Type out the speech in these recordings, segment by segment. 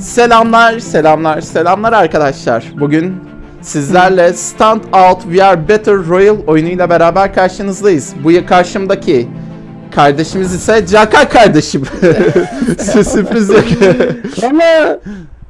Selamlar, selamlar, selamlar arkadaşlar. Bugün sizlerle Stand Out VR Battle Royale oyunuyla beraber karşınızdayız. Bu karşımdaki kardeşimiz ise Caka kardeşim. Sü- Sürpriz yok. Ama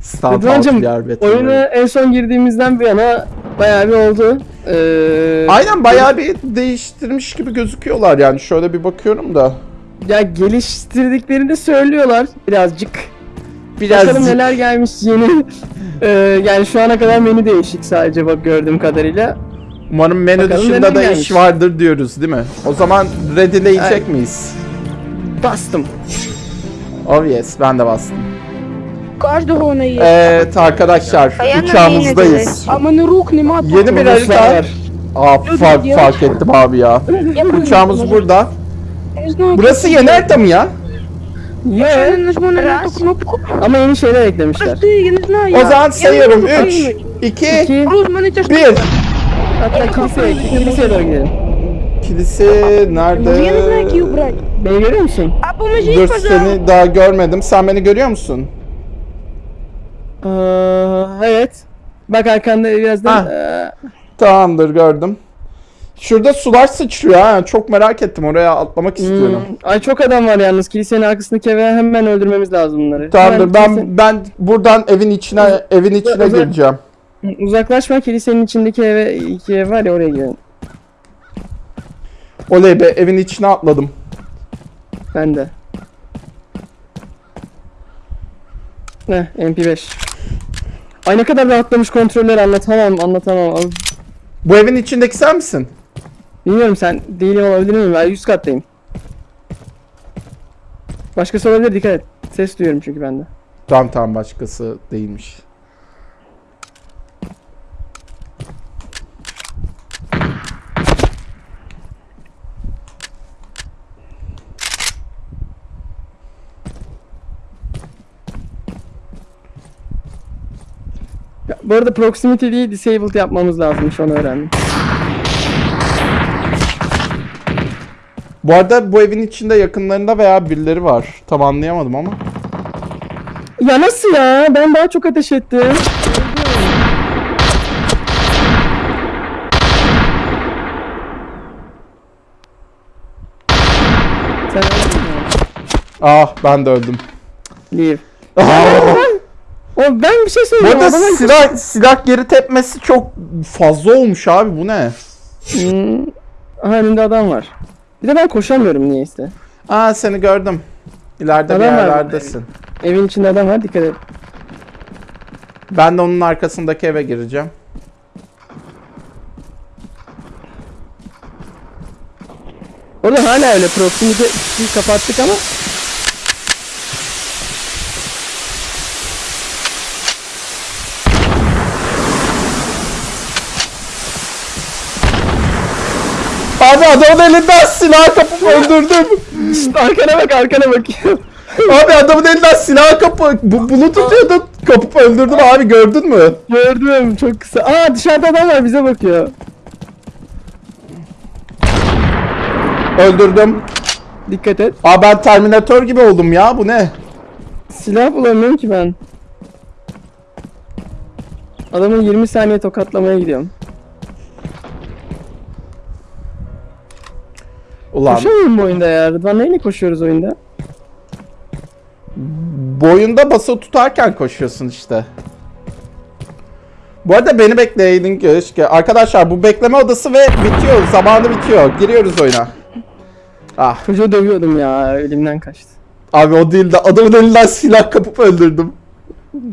Stand Out Rıdvan'cım VR Battle oyuna Royale. en son girdiğimizden bu yana bayağı bir oldu. Ee, Aynen bayağı bir değiştirmiş gibi gözüküyorlar yani. Şöyle bir bakıyorum da. Ya geliştirdiklerini söylüyorlar birazcık. Biraz Bakalım neler gelmiş yeni. Ee, yani şu ana kadar menü değişik sadece bak gördüğüm kadarıyla. umarım menü Bakalım dışında neler da gelmiş. iş vardır diyoruz değil mi? O zaman readyleyecek Ay. miyiz? Bastım. Oh yes ben de bastım. Кожного не є. Evet arkadaşlar А я на uçağımızdayız. А в мене рук нема. Yeni bir Bonuslar harita. var. Aa fark, diyor. fark ettim abi ya. Я просто Uçağımız не можу. burada. Я не знаю, Burası yeni harita mı ya? Ye. Raz. Ama yeni şeyler eklemişler. O zaman sayıyorum. 3, 2, 1. Hatta kiliseye, kiliseye doğru gidelim. Kilise nerede? Beni görüyor musun? Dur seni daha görmedim. Sen beni görüyor musun? Ee, evet. Bak arkanda birazdan. Ee... Tamamdır gördüm. Şurada sular sıçrıyor ha. Çok merak ettim. Oraya atlamak istiyorum. hmm, ay çok adam var yalnız. Kilisenin arkasındaki eve hemen öldürmemiz lazım bunları. Tamamdır. Hemen kilise- Ben ben buradan evin içine evin içine Uzak- gireceğim. Uzaklaşma kilisenin içindeki eve iki ev var ya oraya gidelim. Oley be evin içine atladım. Ben de. Ne MP5. Ay ne kadar rahatlamış kontroller anlatamam anlatamam. Bu evin içindeki sen misin? Bilmiyorum sen değilim olabilir miyim? Ben 100 kattayım. Başkası olabilir dikkat et. Ses duyuyorum çünkü bende. Tamam tamam başkası değilmiş. Ya, bu arada proximity değil disabled yapmamız lazımmış onu öğrendim. Bu arada bu evin içinde yakınlarında veya birileri var. Tam anlayamadım ama. Ya nasıl ya? Ben daha çok ateş ettim. Sen öldün mü? Ah ben de öldüm. Leave. Ah! O ben bir şey bu söyleyeyim. arada adama- silah, silah geri tepmesi çok fazla olmuş abi bu ne? Hmm. Aha önünde adam var. Bir de ben koşamıyorum niyeyse. Aa seni gördüm. İleride bir Adam var. yerlerdesin. Evin içinde adam var dikkat et. Ben de onun arkasındaki eve gireceğim. Orada hala öyle proximity kapattık ama Abi adamın elinden silah kapıp öldürdüm. Arkana bak arkana bak. Abi adamın elinden silah kapı bu, bunu tutuyordu. Kapıp öldürdüm abi gördün mü? Gördüm çok kısa. Aa dışarıda adam var bize bakıyor. Öldürdüm. Dikkat et. Aa ben Terminator gibi oldum ya bu ne? Silah bulamıyorum ki ben. Adamı 20 saniye tokatlamaya gidiyorum. Ulan Koşamıyorum bu oyunda ya. Rıdvan neyle koşuyoruz oyunda? boyunda basılı tutarken koşuyorsun işte. Bu arada beni bekleyin keşke. Arkadaşlar bu bekleme odası ve bitiyor. Zamanı bitiyor. Giriyoruz oyuna. Ah Çocuğu dövüyordum ya. Elimden kaçtı. abi o değil de adamın elinden silah kapıp öldürdüm.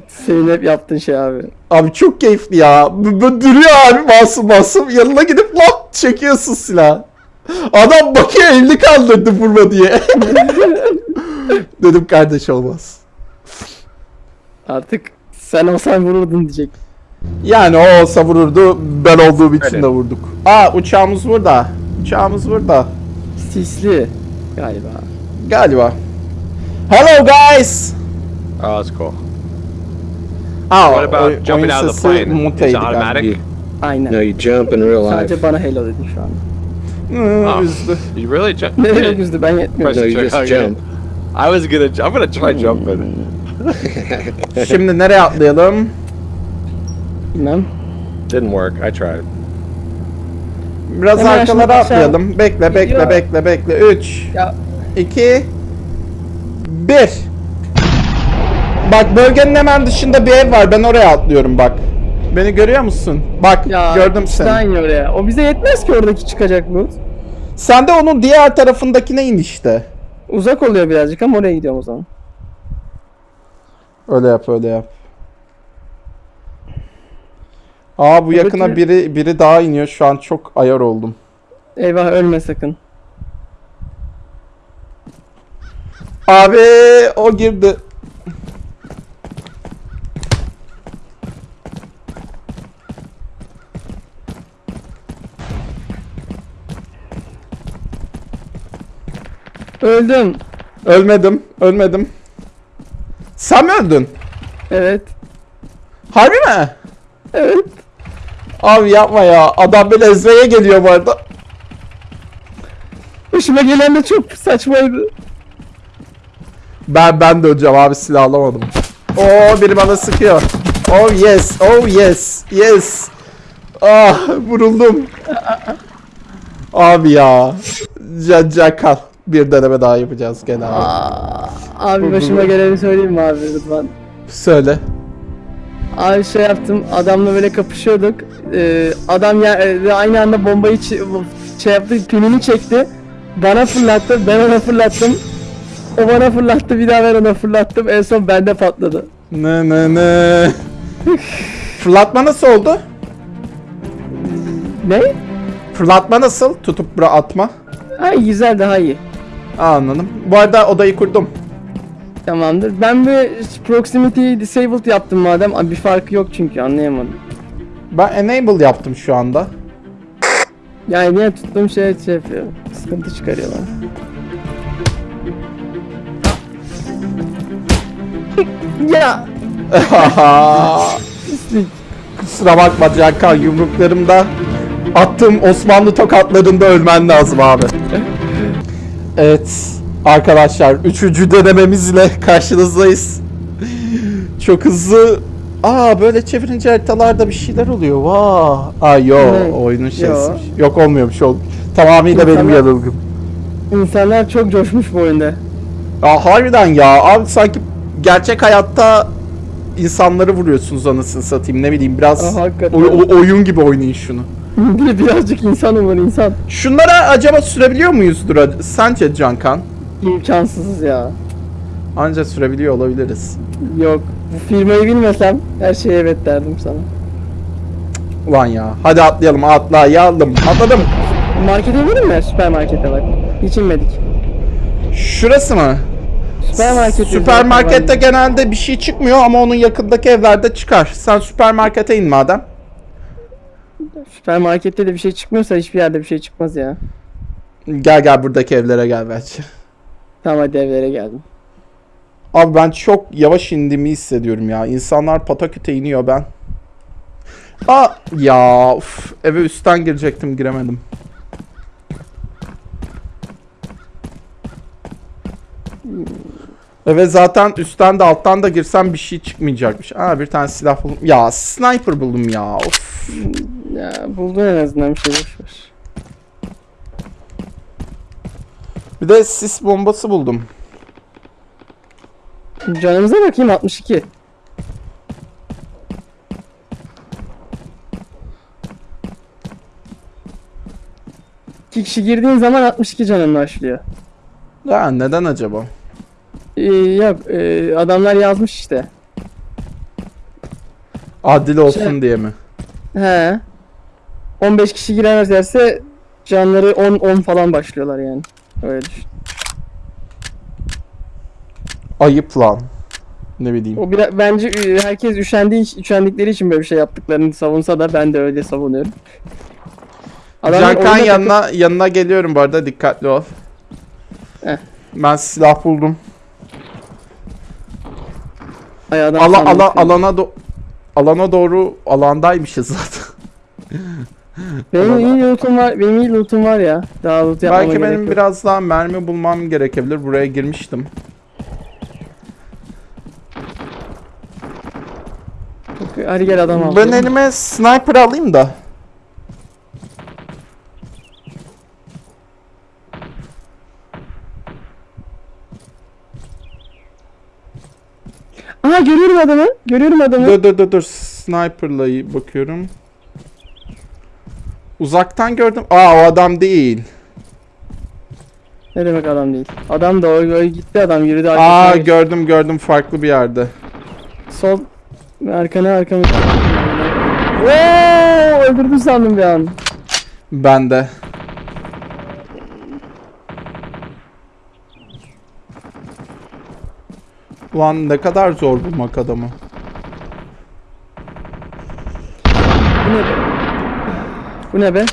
Senin hep yaptığın şey abi. Abi çok keyifli ya. Bu duruyor abi masum masum. Yanına gidip lap çekiyorsun silah. Adam bakıyor elini kaldırdı vurma diye. Dedim kardeş olmaz. Artık sen olsan vururdun diyecek. Yani o olsa vururdu. Ben olduğum için Öyle. de vurduk. Aa uçağımız burada. Uçağımız burada. Sisli galiba. Galiba. Hello guys. Oh, that's cool. Aa, What about jumping out of the plane? muteydi Is it automatic? Aynen. No, you jump in real life. Sadece bana hello dedin şu an. Oh. üzdü. You really jump? Ne demek üzdü ben yetmiyorum. No, you just jump. I was gonna. I'm gonna try jumping. Şimdi nereye atlayalım? Bilmem. Didn't work. I tried. Biraz Hemen arkalara atlayalım. Bekle bekle Gidiyor. bekle bekle. 3 Ya 2 1 Bak bölgenin hemen dışında bir ev var. Ben oraya atlıyorum bak. Beni görüyor musun? Bak ya gördüm seni. aynı oraya. O bize yetmez ki oradaki çıkacak loot. Sen de onun diğer tarafındakine in işte. Uzak oluyor birazcık ama oraya gidiyorum o zaman. Öyle yap öyle yap. Aa bu yakına Buradaki- biri biri daha iniyor. Şu an çok ayar oldum. Eyvah ölme sakın. Abi o girdi. Öldüm. Ölmedim. Ölmedim. Sen mi öldün? Evet. Harbi mi? Evet. Abi yapma ya. Adam beni ezmeye geliyor bu arada. Başıma gelen de çok saçmaydı. Ben ben de öleceğim abi silah alamadım. Oo biri bana sıkıyor. Oh yes. Oh yes. Yes. Ah vuruldum. Abi ya. Can, can kal. Bir deneme daha yapacağız gene abi. Aa, abi başıma geleni söyleyeyim mi abi Rıdvan? Söyle. Abi şey yaptım adamla böyle kapışıyorduk. Ee, adam ya e, aynı anda bombayı şey yaptı pinini çekti. Bana fırlattı ben ona fırlattım. O bana fırlattı bir daha ben ona fırlattım en son bende patladı. Ne ne ne. Fırlatma nasıl oldu? Ne? Fırlatma nasıl? Tutup bura atma. Ha güzel daha iyi. Anladım. Bu arada odayı kurdum. Tamamdır. Ben bir proximity disabled yaptım madem. Abi bir farkı yok çünkü anlayamadım. Ben enable yaptım şu anda. Yani niye tuttuğum şey şey yapıyor. Sıkıntı çıkarıyorlar. ya pislik. Kusura bakma Cankan yumruklarımda attığım Osmanlı tokatlarında ölmen lazım abi. Evet arkadaşlar üçüncü denememizle karşınızdayız. Çok hızlı. Aa böyle çevirince haritalarda bir şeyler oluyor. Vaa. Aa yo Ne? oyunun şeysi. Yo. Yok olmuyormuş o. Tamamıyla benim İnsanlar- yanılgım. İnsanlar çok coşmuş bu oyunda. Aa harbiden ya abi sanki gerçek hayatta insanları vuruyorsunuz anasını satayım ne bileyim biraz Aa, o- oyun gibi oynayın şunu. Bir birazcık insan var insan. Şunlara acaba sürebiliyor muyuzdur sence Cankan? İmkansız ya. Anca sürebiliyor olabiliriz. Yok. Bu firmayı bilmesem her şeye evet derdim sana. Ulan ya. Hadi atlayalım atlayalım. Atladım. Markete gidelim mi? Süpermarkete bak. Hiç inmedik. Şurası mı? Süpermarket. Süpermarkette genelde bir şey çıkmıyor ama onun yakındaki evlerde çıkar. Sen süpermarkete in madem. Süpermarkette de bir şey çıkmıyorsa hiçbir yerde bir şey çıkmaz ya. Gel gel buradaki evlere gel bence. Tamam hadi evlere geldim. Abi ben çok yavaş indiğimi hissediyorum ya. İnsanlar pataküte iniyor ben. Aa ya uf, eve üstten girecektim giremedim. Eve zaten üstten de alttan da girsem bir şey çıkmayacakmış. Aa bir tane silah buldum. Ya sniper buldum ya. Of. Ya buldun en azından bir şey boş ver. Bir de sis bombası buldum. Canımıza bakayım 62. İki kişi girdiğin zaman 62 canın başlıyor. Ya neden acaba? Ee, yok e, adamlar yazmış işte. Adil olsun Şey- diye mi? He. 15 kişi giremezlerse canları 10 10 falan başlıyorlar yani. Öyle düşün. Ayıp lan. Ne bileyim. O biraz bence herkes üşendiği üşendikleri için böyle bir şey yaptıklarını savunsa da ben de öyle savunuyorum. Cankan yanına yanına geliyorum bu arada dikkatli ol. Heh. Ben silah buldum. takıp- Ay, Ala, ala, alana do- alana doğru alandaymışız zaten. Benim iyi lootum var. Benim iyi lootum var ya. Daha loot yapmama Belki benim yok. biraz daha mermi bulmam gerekebilir. Buraya girmiştim. hadi gel adam al. Ben elime sniper alayım da. Aha görüyorum adamı. Görüyorum adamı. Dur dur dur dur. Sniper'la bakıyorum. Uzaktan gördüm. Aa o adam değil. Ne demek adam değil. Adam da o, o gitti adam yürüdü Aa geçti. gördüm gördüm farklı bir yerde. Sol arkana arkana. Oo, öldürdü sandım bir an. Ben de. Ulan ne kadar zor bulmak adamı. Bu ne be? Bu ne be?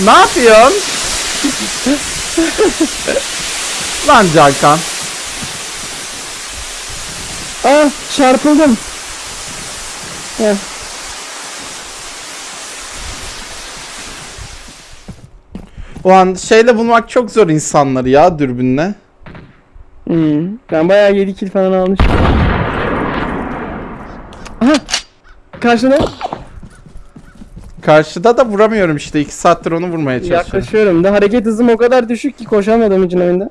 Ne yapıyorsun? Lan Cankan. Ah çarpıldım. Heh. Ulan şeyle bulmak çok zor insanları ya dürbünle. Hmm. Ben bayağı 7 kill falan almışım. Aha. Karşına Karşıda da vuramıyorum işte. 2 saattir onu vurmaya çalışıyorum. yaklaşıyorum da hareket hızım o kadar düşük ki koşamadım için oyunda.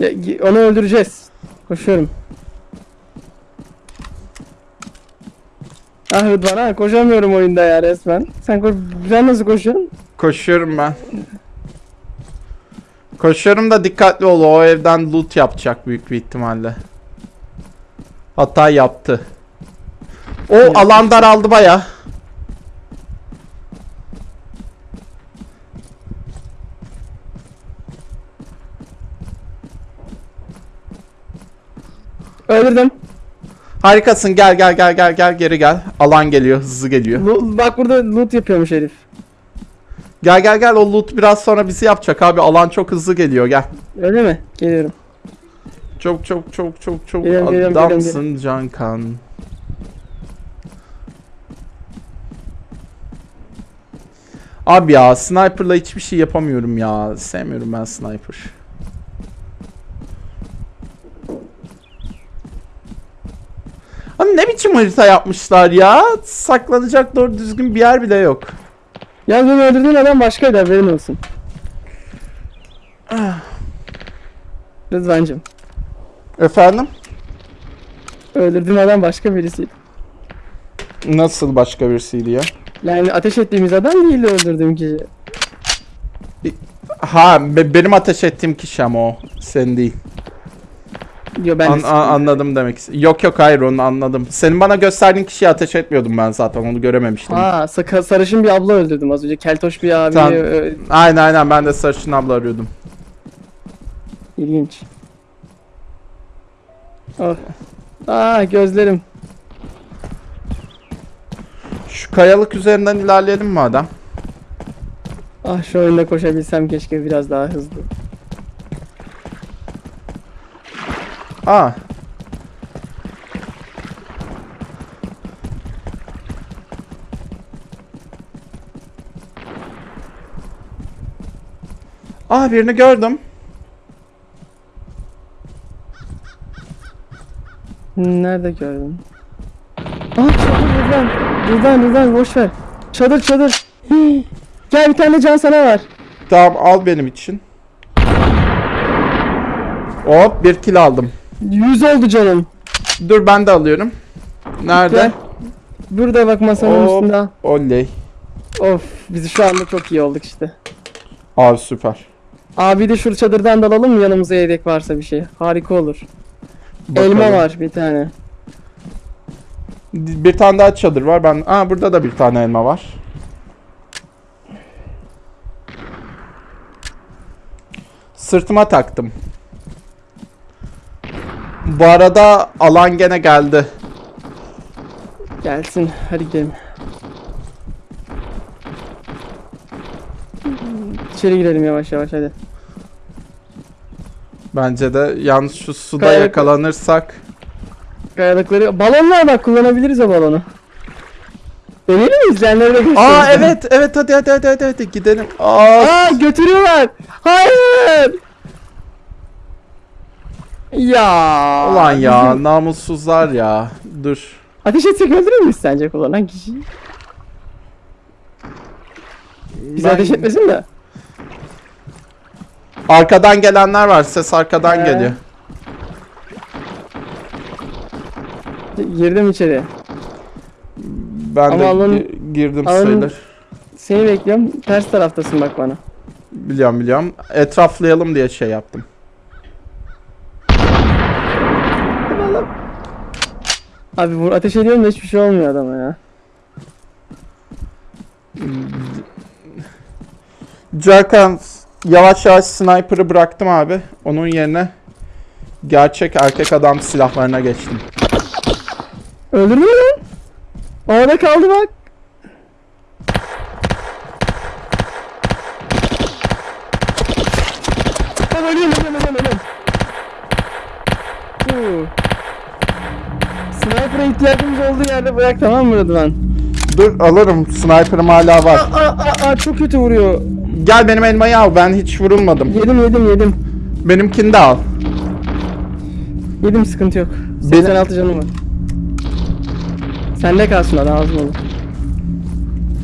Ya, onu öldüreceğiz. Koşuyorum. Ah Rıdvan ha koşamıyorum oyunda ya resmen. Sen koş sen nasıl koşuyorsun? Koşuyorum ben. Koşuyorum da dikkatli ol. O evden loot yapacak büyük bir ihtimalle. Hatta yaptı. O alan daraldı baya. Öldürdüm. Harikasın. Gel gel gel gel gel geri gel. Alan geliyor. Hızlı geliyor. Lo- bak burada loot yapıyormuş herif. Gel gel gel. O loot biraz sonra bizi yapacak abi. Alan çok hızlı geliyor. Gel. Öyle mi? Geliyorum. Çok çok çok çok çok Geliyorum, geliyorum, adamsın Cankan. Abi ya sniper'la hiçbir şey yapamıyorum ya. Sevmiyorum ben sniper. Abi ne biçim harita yapmışlar ya? Saklanacak doğru düzgün bir yer bile yok. Yalnız beni öldürdüğün adam başkaydı haberin olsun. Rıdvancım. Efendim? Öldürdüğün adam başka birisiydi. Nasıl başka birisiydi ya? Yani ateş ettiğimiz adam değildi öldürdüğüm kişi. Ha be- benim ateş ettiğim kişi ama o. Sen değil. Yo ben An- de a- anladım demek istedim. Yok yok hayır onu anladım. Senin bana gösterdiğin kişiye ateş etmiyordum ben zaten onu görememiştim. Aa saka- sarışın bir abla öldürdüm az önce. Keltoş bir abi. Tamam. ö- Aynen aynen ben de sarışın abla arıyordum. İlginç. Oh. Aa gözlerim. Şu kayalık üzerinden ilerleyelim mi adam? Ah şu oyunda koşabilsem keşke biraz daha hızlı. Aa. Aa birini gördüm. Nerede gördün? Ah çadır Rıdvan. Rıdvan Rıdvan boş ver. Çadır çadır. Hii. Gel bir tane can sana var. Tamam al benim için. Hop bir kill aldım. 100 oldu canım. Dur ben de alıyorum. Nerede? Gel. Burada bak masanın Hop. üstünde. Oley. Of biz şu anda çok iyi olduk işte. Abi süper. Abi de şu çadırdan dalalım mı yanımıza yedek varsa bir şey. Harika olur. Elma Bakalım. var bir tane. Bir tane daha çadır var. Ben Aa burada da bir tane elma var. Sırtıma taktım. Bu arada alan gene geldi. Gelsin hadi gidelim. İçeri girelim yavaş yavaş hadi. Bence de yalnız şu suda Kayalık- yakalanırsak Kayalıkları. Balon var bak kullanabiliriz o balonu. Deneyelim mi? İzleyenlere de gösterelim. Aa evet evet hadi hadi hadi hadi, hadi gidelim. Aa, Aa götürüyorlar. Hayır. Ya. ulan ya namussuzlar ya. Dur. Ateş etsek öldürür müyüz sence kullanan kişiyi? Bize Ben- ateş etmesin de. Arkadan gelenler var. Ses arkadan Ee, geliyor. Girdim içeri. Ben ama de alın- gi- girdim alın- sayılır. Seni bekliyorum. Ters taraftasın bak bana. Biliyorum biliyorum. Etraflayalım diye şey yaptım. Abi vur ateş ediyorum da hiçbir şey olmuyor adama ya. Cerkan yavaş yavaş sniper'ı bıraktım abi. Onun yerine gerçek erkek adam silahlarına geçtim. Öldürdün mü? Orada kaldı bak. Ben ölüyorum ölüyorum ölüyorum. Sniper'a ihtiyacımız olduğu yerde bırak tamam mı Rıdvan? Dur alırım. Sniper'ım hala var. Aa, aa, aa, çok kötü vuruyor. Gel benim elmayı al. Ben hiç vurulmadım. Yedim yedim yedim. Benimkini de al. Yedim sıkıntı yok. Benim- 86 canım var. Sende kalsın hadi ağzım olur.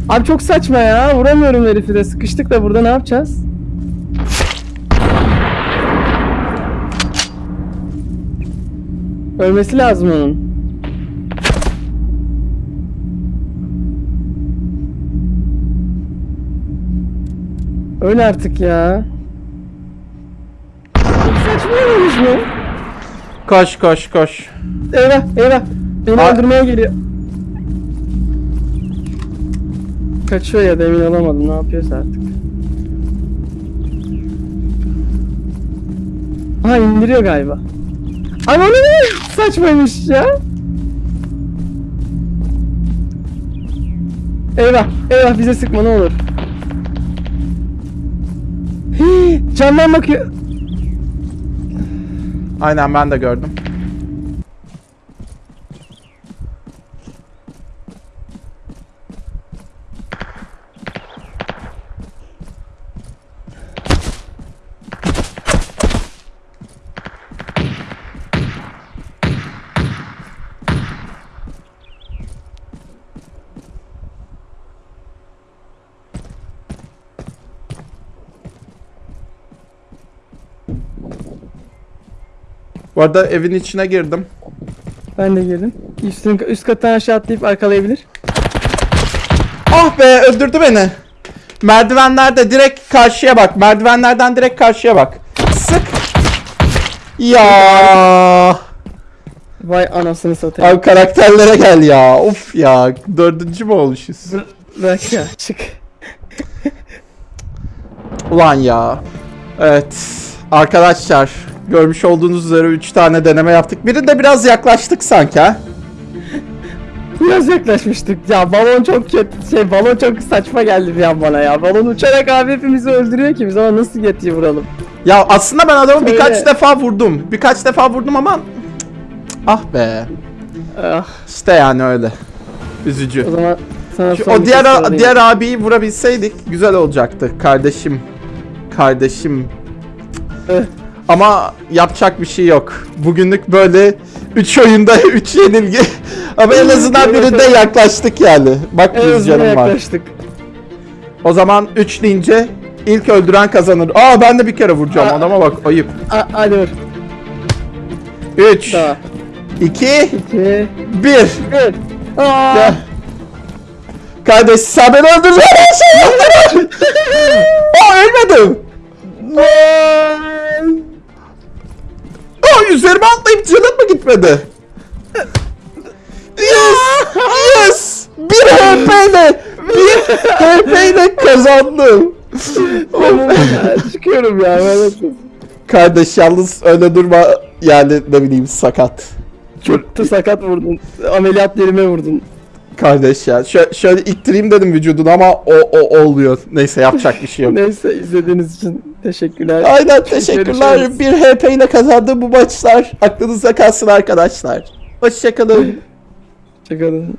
Abi çok saçma ya. Vuramıyorum herifi de. Sıkıştık da burada ne yapacağız? Ölmesi lazım onun. Öl artık ya. Çok saçma olmuş mu? Koş koş koş. Eyvah eyvah. Beni Aa. öldürmeye geliyor. Kaçıyor ya da emin olamadım ne yapıyorsa artık. Ha indiriyor galiba. O ne saçmaymış ya. Eyvah eyvah bize sıkma ne olur. Camdan bakıyor. Aynen ben de gördüm. Bu arada evin içine girdim. Ben de girdim. Üstün, üst kattan aşağı atlayıp arkalayabilir. Ah be öldürdü beni. Merdivenlerde direkt karşıya bak. Merdivenlerden direkt karşıya bak. Sık. Ya. Vay anasını satayım. Abi karakterlere gel ya. Of ya. Dördüncü mü olmuşuz? Bırak ya çık. Ulan ya. Evet. Arkadaşlar. Görmüş olduğunuz üzere 3 tane deneme yaptık. Birinde biraz yaklaştık sanki ha. Biraz yaklaşmıştık. Ya balon çok kötü. Şey balon çok saçma geldi bir an bana ya. Balon uçarak abi hepimizi öldürüyor ki biz ama nasıl yetiyi vuralım? Ya aslında ben adamı Söyle. birkaç defa vurdum. Birkaç defa vurdum ama... Ah be. Ah, İşte yani öyle. Üzücü. o zaman sana Şu- o bir diğer şey sorayım. diğer abiyi vurabilseydik güzel olacaktı. Kardeşim. Kardeşim. Ama yapacak bir şey yok. Bugünlük böyle 3 oyunda 3 yenilgi. Ama en azından birinde yaklaştık yani. Bak En yüz azından canım var. yaklaştık. O zaman 3 deyince ilk öldüren kazanır. Aa ben de bir kere vuracağım. Aa. Adama bak ayıp. A hadi vur. 3 Daha. 2 İki. 1 Bir. Aa. Gel. Kardeş sen beni yaptın. Aa ölmedim. Aa üzerime atlayıp canım mı gitmedi? Yes! Yes! Bir HP ile bir HP ile kazandım. Çıkıyorum ya. ben Kardeş yalnız öyle durma yani ne bileyim sakat. Çok sakat vurdun. Ameliyat yerime vurdun. Kardeş ya şöyle, şöyle ittireyim dedim vücudunu ama o, o olmuyor. Neyse yapacak bir şey yok. Neyse izlediğiniz için teşekkürler. Aynen teşekkürler. Görüşürüz. Bir HP ile kazandığım bu maçlar aklınızda kalsın arkadaşlar. Hoşçakalın. Çıkalım.